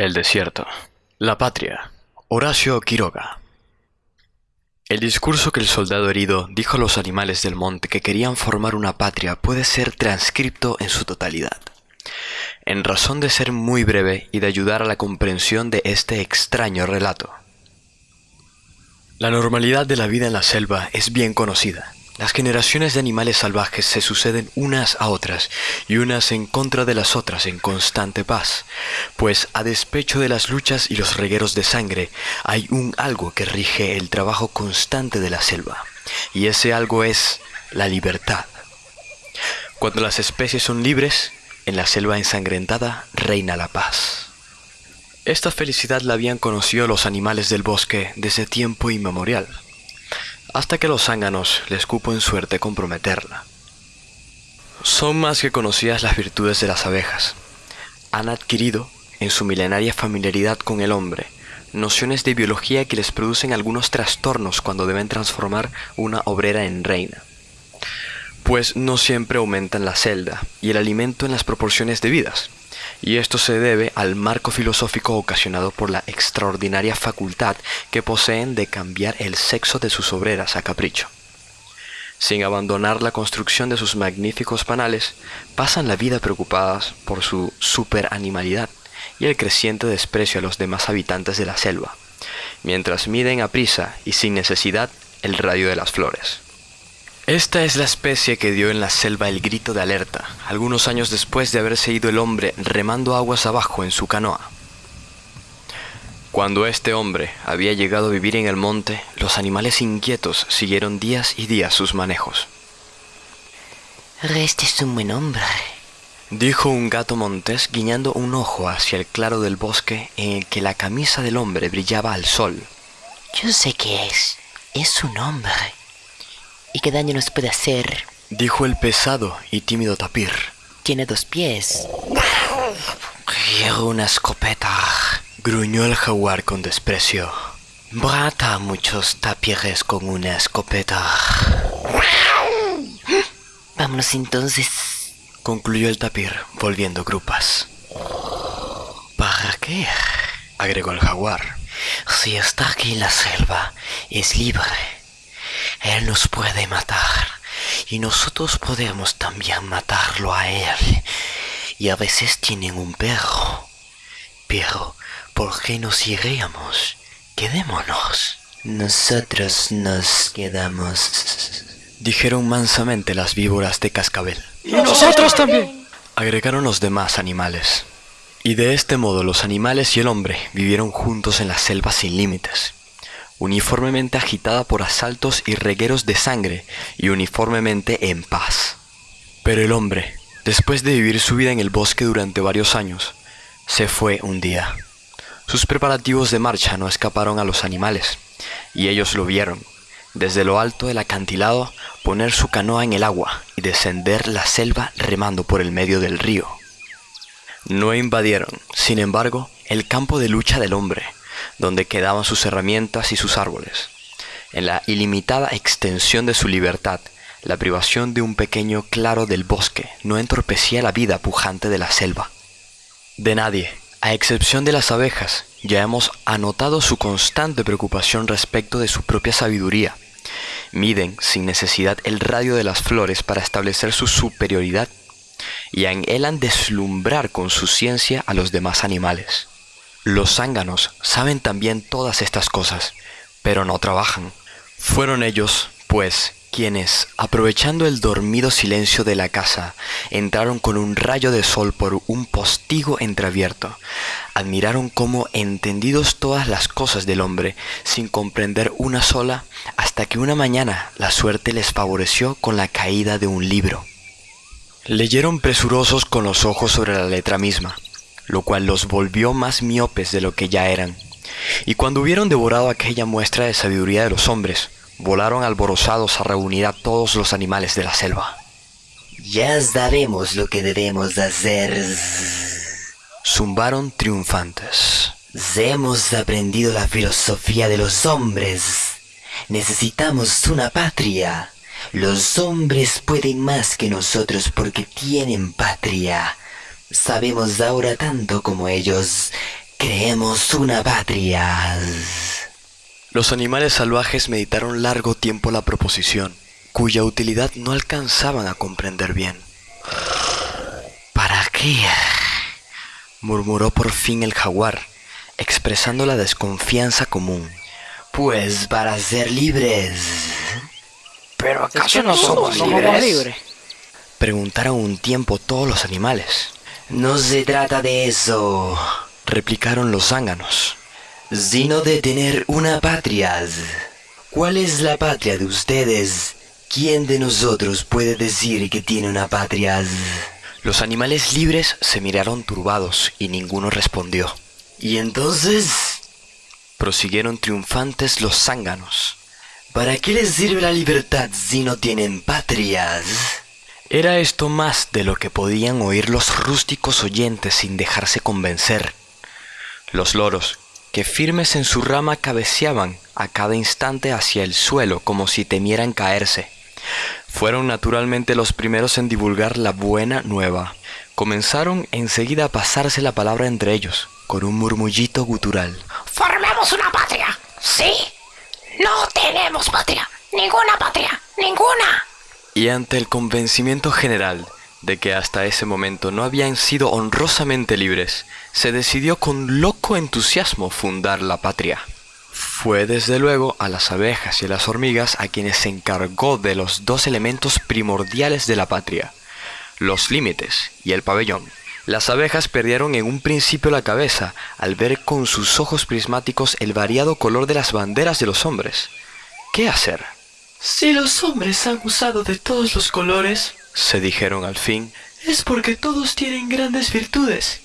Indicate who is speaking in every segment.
Speaker 1: El desierto. La patria. Horacio Quiroga. El discurso que el soldado herido dijo a los animales del monte que querían formar una patria puede ser transcripto en su totalidad. En razón de ser muy breve y de ayudar a la comprensión de este extraño relato. La normalidad de la vida en la selva es bien conocida. Las generaciones de animales salvajes se suceden unas a otras y unas en contra de las otras en constante paz, pues a despecho de las luchas y los regueros de sangre hay un algo que rige el trabajo constante de la selva, y ese algo es la libertad. Cuando las especies son libres, en la selva ensangrentada reina la paz. Esta felicidad la habían conocido los animales del bosque desde tiempo inmemorial hasta que los zánganos les cupo en suerte comprometerla. Son más que conocidas las virtudes de las abejas. Han adquirido, en su milenaria familiaridad con el hombre, nociones de biología que les producen algunos trastornos cuando deben transformar una obrera en reina. Pues no siempre aumentan la celda y el alimento en las proporciones debidas y esto se debe al marco filosófico ocasionado por la extraordinaria facultad que poseen de cambiar el sexo de sus obreras a capricho. Sin abandonar la construcción de sus magníficos panales, pasan la vida preocupadas por su superanimalidad y el creciente desprecio a los demás habitantes de la selva, mientras miden a prisa y sin necesidad el radio de las flores. Esta es la especie que dio en la selva el grito de alerta, algunos años después de haberse ido el hombre remando aguas abajo en su canoa. Cuando este hombre había llegado a vivir en el monte, los animales inquietos siguieron días y días sus manejos.
Speaker 2: Este es un buen hombre,
Speaker 1: dijo un gato montés guiñando un ojo hacia el claro del bosque en el que la camisa del hombre brillaba al sol.
Speaker 2: Yo sé qué es. Es un hombre. ¿Y qué daño nos puede hacer?
Speaker 1: Dijo el pesado y tímido tapir.
Speaker 2: Tiene dos pies.
Speaker 1: Quiero una escopeta. Gruñó el jaguar con desprecio. Brata a muchos tapires con una escopeta.
Speaker 2: Vámonos entonces.
Speaker 1: Concluyó el tapir, volviendo grupas.
Speaker 2: ¿Para qué?
Speaker 1: agregó el jaguar.
Speaker 2: Si está aquí en la selva, es libre él nos puede matar y nosotros podemos también matarlo a Él. Y a veces tienen un perro. Pero, ¿por qué nos iríamos? Quedémonos. Nosotros nos quedamos.
Speaker 1: Dijeron mansamente las víboras de cascabel.
Speaker 3: Y nosotros también.
Speaker 1: Agregaron los demás animales. Y de este modo los animales y el hombre vivieron juntos en la selva sin límites uniformemente agitada por asaltos y regueros de sangre y uniformemente en paz. Pero el hombre, después de vivir su vida en el bosque durante varios años, se fue un día. Sus preparativos de marcha no escaparon a los animales, y ellos lo vieron, desde lo alto del acantilado, poner su canoa en el agua y descender la selva remando por el medio del río. No invadieron, sin embargo, el campo de lucha del hombre, donde quedaban sus herramientas y sus árboles. En la ilimitada extensión de su libertad, la privación de un pequeño claro del bosque no entorpecía la vida pujante de la selva. De nadie, a excepción de las abejas, ya hemos anotado su constante preocupación respecto de su propia sabiduría. Miden sin necesidad el radio de las flores para establecer su superioridad y anhelan deslumbrar con su ciencia a los demás animales. Los zánganos saben también todas estas cosas, pero no trabajan. Fueron ellos, pues, quienes, aprovechando el dormido silencio de la casa, entraron con un rayo de sol por un postigo entreabierto. Admiraron cómo, entendidos todas las cosas del hombre, sin comprender una sola, hasta que una mañana la suerte les favoreció con la caída de un libro. Leyeron presurosos con los ojos sobre la letra misma lo cual los volvió más miopes de lo que ya eran. Y cuando hubieron devorado aquella muestra de sabiduría de los hombres, volaron alborozados a reunir a todos los animales de la selva.
Speaker 2: Ya sabemos lo que debemos hacer.
Speaker 1: Zumbaron triunfantes.
Speaker 2: Hemos aprendido la filosofía de los hombres. Necesitamos una patria. Los hombres pueden más que nosotros porque tienen patria. Sabemos ahora tanto como ellos. creemos una patria.
Speaker 1: Los animales salvajes meditaron largo tiempo la proposición, cuya utilidad no alcanzaban a comprender bien.
Speaker 2: ¿Para qué?
Speaker 1: murmuró por fin el jaguar, expresando la desconfianza común.
Speaker 2: Pues para ser libres.
Speaker 3: ¿Pero acaso no somos libres?
Speaker 1: Preguntaron un tiempo todos los animales.
Speaker 2: No se trata de eso,
Speaker 1: replicaron los zánganos,
Speaker 2: sino de tener una patria. ¿Cuál es la patria de ustedes? ¿Quién de nosotros puede decir que tiene una patria?
Speaker 1: Los animales libres se miraron turbados y ninguno respondió.
Speaker 2: ¿Y entonces?
Speaker 1: Prosiguieron triunfantes los zánganos.
Speaker 2: ¿Para qué les sirve la libertad si no tienen patrias?
Speaker 1: Era esto más de lo que podían oír los rústicos oyentes sin dejarse convencer. Los loros, que firmes en su rama cabeceaban a cada instante hacia el suelo como si temieran caerse. Fueron naturalmente los primeros en divulgar la buena nueva. Comenzaron enseguida a pasarse la palabra entre ellos, con un murmullito gutural.
Speaker 3: ¡Formemos una patria! ¿Sí? No tenemos patria. Ninguna patria. Ninguna.
Speaker 1: Y ante el convencimiento general de que hasta ese momento no habían sido honrosamente libres, se decidió con loco entusiasmo fundar la patria. Fue desde luego a las abejas y a las hormigas a quienes se encargó de los dos elementos primordiales de la patria, los límites y el pabellón. Las abejas perdieron en un principio la cabeza al ver con sus ojos prismáticos el variado color de las banderas de los hombres. ¿Qué hacer?
Speaker 4: Si los hombres han usado de todos los colores,
Speaker 1: se dijeron al fin,
Speaker 4: es porque todos tienen grandes virtudes.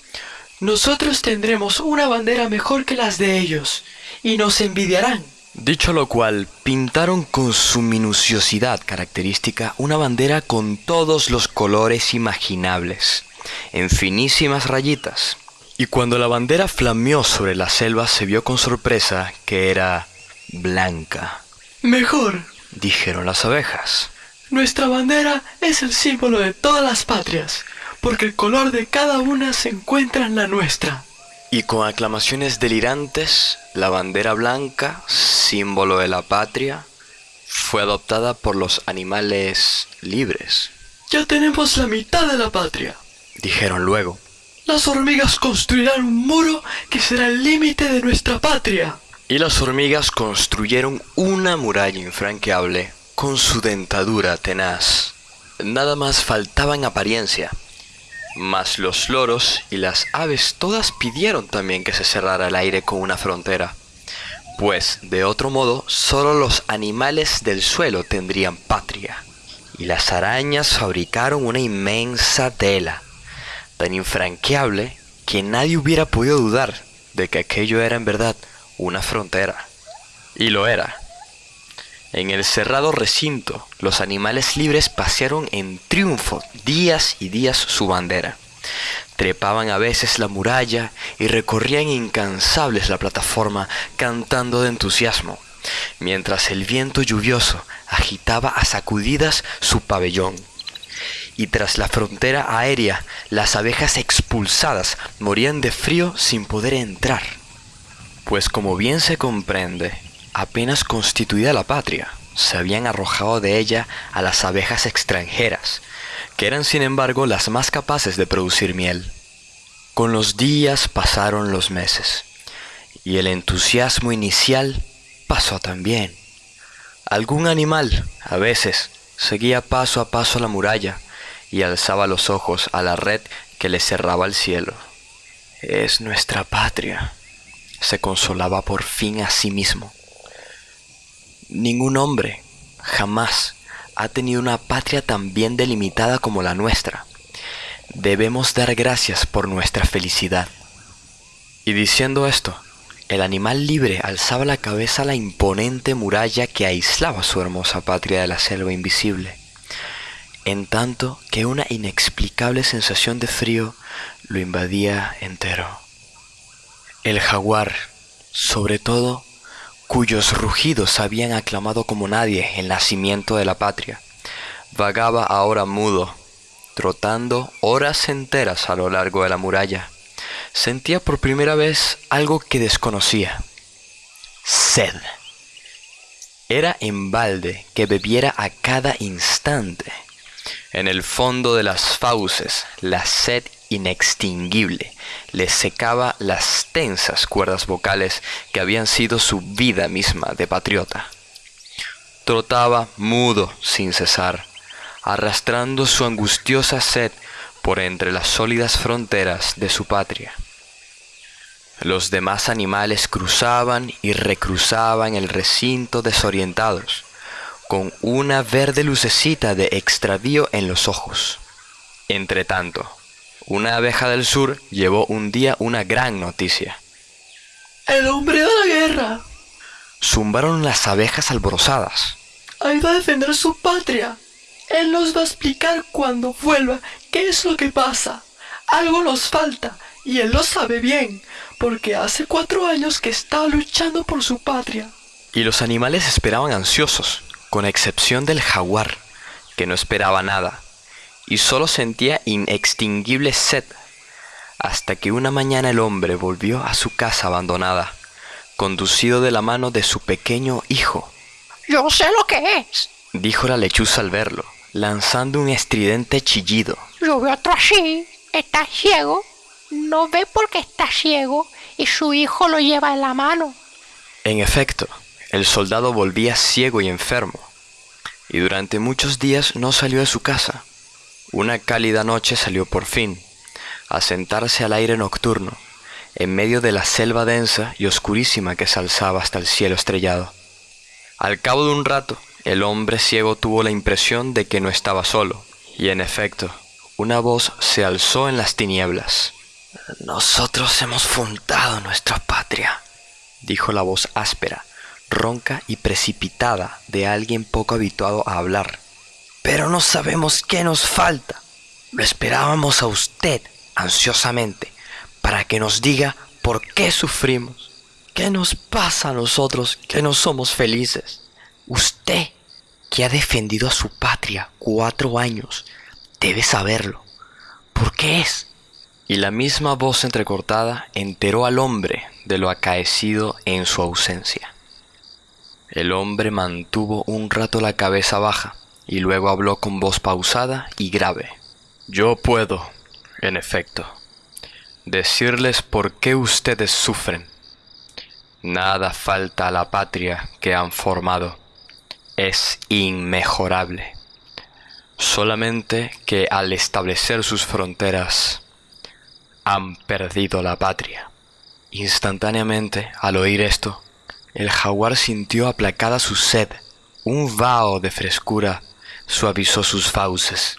Speaker 4: Nosotros tendremos una bandera mejor que las de ellos, y nos envidiarán.
Speaker 1: Dicho lo cual, pintaron con su minuciosidad característica una bandera con todos los colores imaginables, en finísimas rayitas. Y cuando la bandera flameó sobre la selva se vio con sorpresa que era blanca.
Speaker 4: Mejor,
Speaker 1: dijeron las abejas.
Speaker 4: Nuestra bandera es el símbolo de todas las patrias, porque el color de cada una se encuentra en la nuestra.
Speaker 1: Y con aclamaciones delirantes, la bandera blanca, símbolo de la patria, fue adoptada por los animales libres.
Speaker 4: Ya tenemos la mitad de la patria,
Speaker 1: dijeron luego.
Speaker 4: Las hormigas construirán un muro que será el límite de nuestra patria.
Speaker 1: Y las hormigas construyeron una muralla infranqueable con su dentadura tenaz. Nada más faltaba en apariencia. Mas los loros y las aves todas pidieron también que se cerrara el aire con una frontera. Pues, de otro modo, solo los animales del suelo tendrían patria. Y las arañas fabricaron una inmensa tela, tan infranqueable que nadie hubiera podido dudar de que aquello era en verdad una frontera. Y lo era. En el cerrado recinto, los animales libres pasearon en triunfo días y días su bandera. Trepaban a veces la muralla y recorrían incansables la plataforma cantando de entusiasmo, mientras el viento lluvioso agitaba a sacudidas su pabellón. Y tras la frontera aérea, las abejas expulsadas morían de frío sin poder entrar. Pues como bien se comprende, apenas constituida la patria, se habían arrojado de ella a las abejas extranjeras, que eran sin embargo las más capaces de producir miel. Con los días pasaron los meses, y el entusiasmo inicial pasó también. Algún animal, a veces, seguía paso a paso la muralla y alzaba los ojos a la red que le cerraba el cielo. Es nuestra patria, se consolaba por fin a sí mismo. Ningún hombre jamás ha tenido una patria tan bien delimitada como la nuestra. Debemos dar gracias por nuestra felicidad. Y diciendo esto, el animal libre alzaba la cabeza a la imponente muralla que aislaba su hermosa patria de la selva invisible, en tanto que una inexplicable sensación de frío lo invadía entero. El jaguar, sobre todo, cuyos rugidos habían aclamado como nadie el nacimiento de la patria, vagaba ahora mudo, trotando horas enteras a lo largo de la muralla, sentía por primera vez algo que desconocía. Sed. Era en balde que bebiera a cada instante. En el fondo de las fauces, la sed inextinguible le secaba las tensas cuerdas vocales que habían sido su vida misma de patriota. Trotaba mudo sin cesar, arrastrando su angustiosa sed por entre las sólidas fronteras de su patria. Los demás animales cruzaban y recruzaban el recinto desorientados, con una verde lucecita de extravío en los ojos. Entretanto, una abeja del sur llevó un día una gran noticia.
Speaker 4: El hombre de la guerra
Speaker 1: Zumbaron las abejas alborozadas.
Speaker 4: ha ido a defender su patria. Él nos va a explicar cuando vuelva qué es lo que pasa. Algo nos falta y él lo sabe bien, porque hace cuatro años que está luchando por su patria.
Speaker 1: Y los animales esperaban ansiosos, con excepción del jaguar, que no esperaba nada, y solo sentía inextinguible sed, hasta que una mañana el hombre volvió a su casa abandonada, conducido de la mano de su pequeño hijo.
Speaker 3: Yo sé lo que es.
Speaker 1: Dijo la lechuza al verlo, lanzando un estridente chillido.
Speaker 3: Yo veo otro así. Está ciego. No ve porque está ciego y su hijo lo lleva en la mano.
Speaker 1: En efecto, el soldado volvía ciego y enfermo, y durante muchos días no salió de su casa. Una cálida noche salió por fin, a sentarse al aire nocturno, en medio de la selva densa y oscurísima que se alzaba hasta el cielo estrellado. Al cabo de un rato, el hombre ciego tuvo la impresión de que no estaba solo, y en efecto, una voz se alzó en las tinieblas.
Speaker 2: Nosotros hemos fundado nuestra patria.
Speaker 1: dijo la voz áspera, ronca y precipitada de alguien poco habituado a hablar.
Speaker 2: Pero no sabemos qué nos falta. Lo esperábamos a usted ansiosamente para que nos diga por qué sufrimos. ¿Qué nos pasa a nosotros que no somos felices? Usted, que ha defendido a su patria cuatro años, debe saberlo. ¿Por qué es?
Speaker 1: Y la misma voz entrecortada enteró al hombre de lo acaecido en su ausencia. El hombre mantuvo un rato la cabeza baja y luego habló con voz pausada y grave. Yo puedo, en efecto, decirles por qué ustedes sufren. Nada falta a la patria que han formado. Es inmejorable. Solamente que al establecer sus fronteras han perdido la patria. Instantáneamente, al oír esto, el jaguar sintió aplacada su sed. Un vaho de frescura suavizó sus fauces.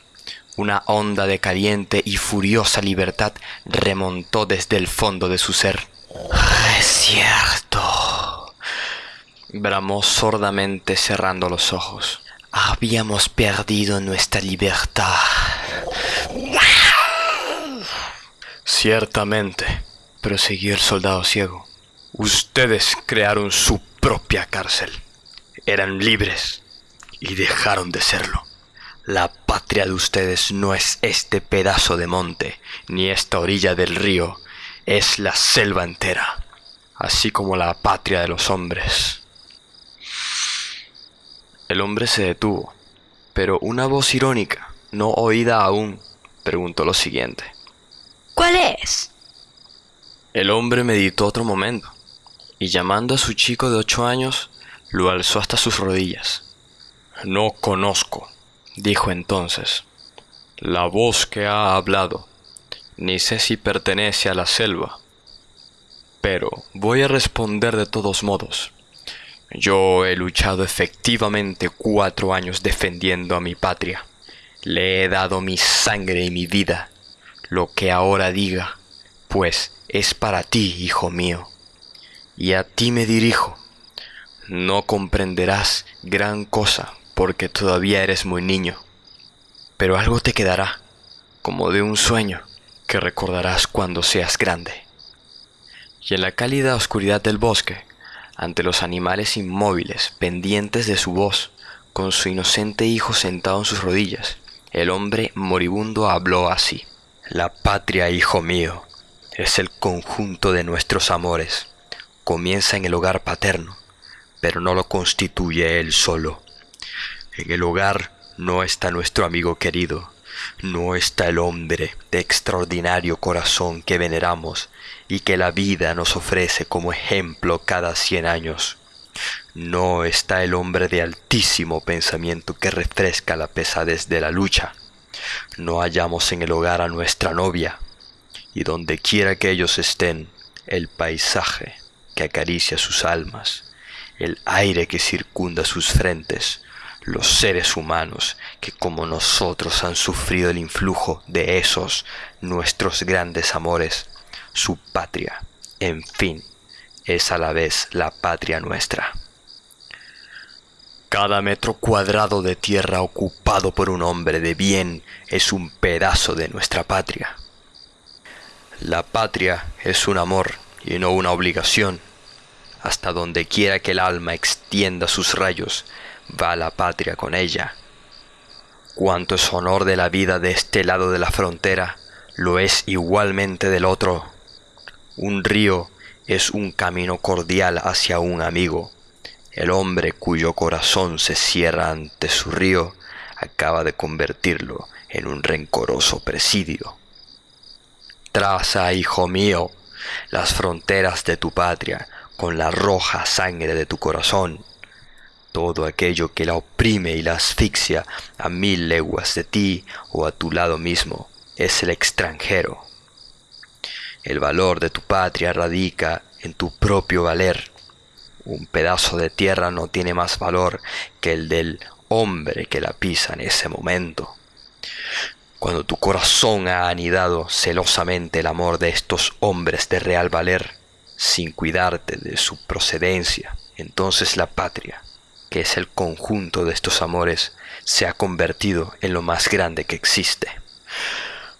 Speaker 1: Una onda de caliente y furiosa libertad remontó desde el fondo de su ser.
Speaker 2: Es cierto.
Speaker 1: Bramó sordamente cerrando los ojos.
Speaker 2: Habíamos perdido nuestra libertad.
Speaker 1: Ciertamente, prosiguió el soldado ciego. Ustedes crearon su propia cárcel. Eran libres y dejaron de serlo. La patria de ustedes no es este pedazo de monte, ni esta orilla del río, es la selva entera, así como la patria de los hombres. El hombre se detuvo, pero una voz irónica, no oída aún, preguntó lo siguiente.
Speaker 3: ¿Cuál es?
Speaker 1: El hombre meditó otro momento, y llamando a su chico de ocho años, lo alzó hasta sus rodillas. No conozco, dijo entonces, la voz que ha hablado, ni sé si pertenece a la selva, pero voy a responder de todos modos. Yo he luchado efectivamente cuatro años defendiendo a mi patria. Le he dado mi sangre y mi vida. Lo que ahora diga, pues, es para ti, hijo mío. Y a ti me dirijo. No comprenderás gran cosa porque todavía eres muy niño. Pero algo te quedará, como de un sueño, que recordarás cuando seas grande. Y en la cálida oscuridad del bosque, ante los animales inmóviles, pendientes de su voz, con su inocente hijo sentado en sus rodillas, el hombre moribundo habló así. La patria, hijo mío, es el conjunto de nuestros amores. Comienza en el hogar paterno, pero no lo constituye él solo. En el hogar no está nuestro amigo querido, no está el hombre de extraordinario corazón que veneramos y que la vida nos ofrece como ejemplo cada cien años. No está el hombre de altísimo pensamiento que refresca la pesadez de la lucha. No hallamos en el hogar a nuestra novia, y donde quiera que ellos estén, el paisaje que acaricia sus almas, el aire que circunda sus frentes, los seres humanos que como nosotros han sufrido el influjo de esos nuestros grandes amores, su patria, en fin, es a la vez la patria nuestra. Cada metro cuadrado de tierra ocupado por un hombre de bien es un pedazo de nuestra patria. La patria es un amor y no una obligación. Hasta donde quiera que el alma extienda sus rayos, va la patria con ella. Cuanto es honor de la vida de este lado de la frontera, lo es igualmente del otro. Un río es un camino cordial hacia un amigo. El hombre cuyo corazón se cierra ante su río acaba de convertirlo en un rencoroso presidio. Traza, hijo mío, las fronteras de tu patria con la roja sangre de tu corazón todo aquello que la oprime y la asfixia a mil leguas de ti o a tu lado mismo es el extranjero. El valor de tu patria radica en tu propio valer. Un pedazo de tierra no tiene más valor que el del hombre que la pisa en ese momento. Cuando tu corazón ha anidado celosamente el amor de estos hombres de real valer, sin cuidarte de su procedencia, entonces la patria, que es el conjunto de estos amores, se ha convertido en lo más grande que existe.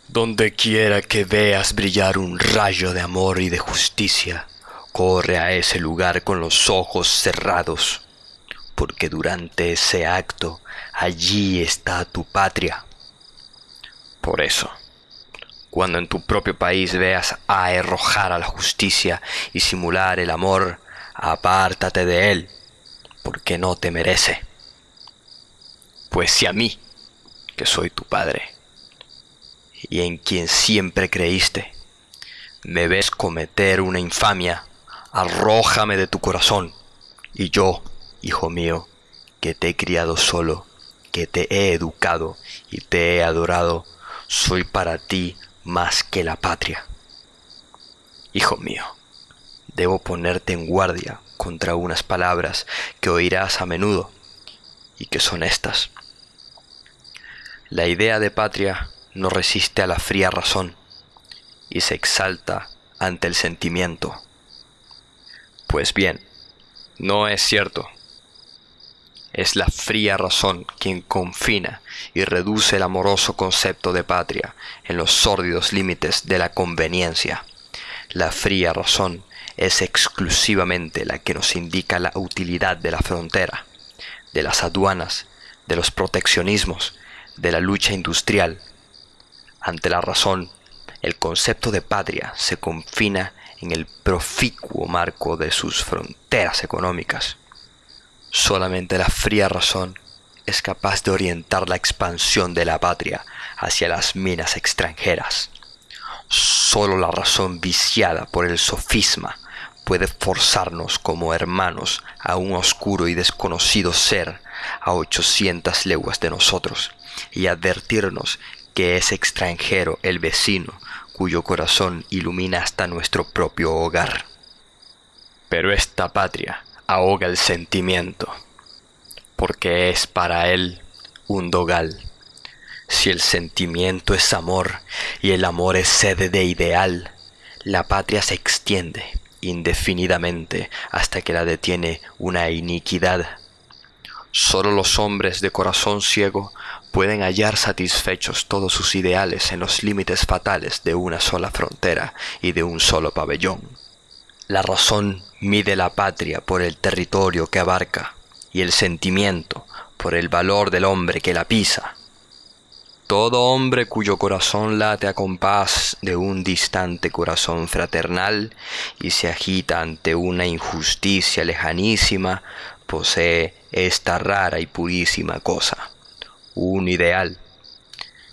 Speaker 1: Donde quiera que veas brillar un rayo de amor y de justicia, corre a ese lugar con los ojos cerrados, porque durante ese acto allí está tu patria. Por eso, cuando en tu propio país veas a arrojar a la justicia y simular el amor, apártate de él porque no te merece. Pues si a mí, que soy tu Padre, y en quien siempre creíste, me ves cometer una infamia, arrójame de tu corazón, y yo, hijo mío, que te he criado solo, que te he educado y te he adorado, soy para ti más que la patria. Hijo mío, debo ponerte en guardia contra unas palabras que oirás a menudo y que son estas. La idea de patria no resiste a la fría razón y se exalta ante el sentimiento. Pues bien, no es cierto. Es la fría razón quien confina y reduce el amoroso concepto de patria en los sórdidos límites de la conveniencia. La fría razón es exclusivamente la que nos indica la utilidad de la frontera, de las aduanas, de los proteccionismos, de la lucha industrial. Ante la razón, el concepto de patria se confina en el proficuo marco de sus fronteras económicas. Solamente la fría razón es capaz de orientar la expansión de la patria hacia las minas extranjeras. Solo la razón viciada por el sofisma puede forzarnos como hermanos a un oscuro y desconocido ser a ochocientas leguas de nosotros y advertirnos que es extranjero el vecino cuyo corazón ilumina hasta nuestro propio hogar. Pero esta patria ahoga el sentimiento, porque es para él un dogal. Si el sentimiento es amor y el amor es sede de ideal, la patria se extiende indefinidamente hasta que la detiene una iniquidad. Solo los hombres de corazón ciego pueden hallar satisfechos todos sus ideales en los límites fatales de una sola frontera y de un solo pabellón. La razón mide la patria por el territorio que abarca y el sentimiento por el valor del hombre que la pisa. Todo hombre cuyo corazón late a compás de un distante corazón fraternal y se agita ante una injusticia lejanísima, posee esta rara y purísima cosa, un ideal.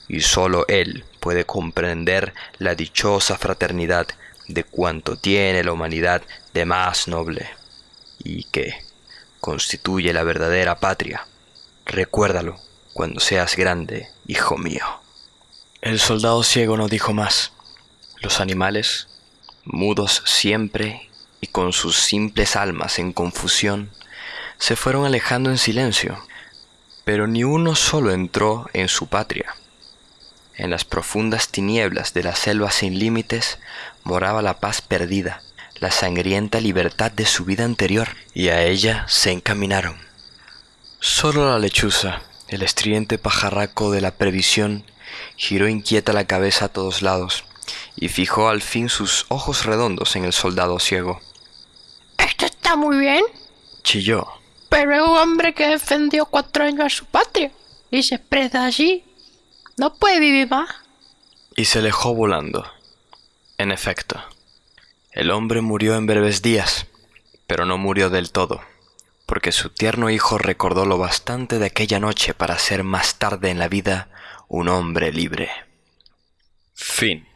Speaker 1: Y sólo él puede comprender la dichosa fraternidad de cuanto tiene la humanidad de más noble y que constituye la verdadera patria. Recuérdalo cuando seas grande, hijo mío. El soldado ciego no dijo más. Los animales, mudos siempre y con sus simples almas en confusión, se fueron alejando en silencio, pero ni uno solo entró en su patria. En las profundas tinieblas de la selva sin límites moraba la paz perdida, la sangrienta libertad de su vida anterior, y a ella se encaminaron. Solo la lechuza, el estridente pajarraco de la previsión, giró inquieta la cabeza a todos lados y fijó al fin sus ojos redondos en el soldado ciego.
Speaker 3: Esto está muy bien,
Speaker 1: Chilló.
Speaker 3: pero es un hombre que defendió cuatro años a su patria y se expresa allí. No puede vivir más.
Speaker 1: y se alejó volando. En efecto, el hombre murió en breves días, pero no murió del todo, porque su tierno hijo recordó lo bastante de aquella noche para ser más tarde en la vida un hombre libre. Fin.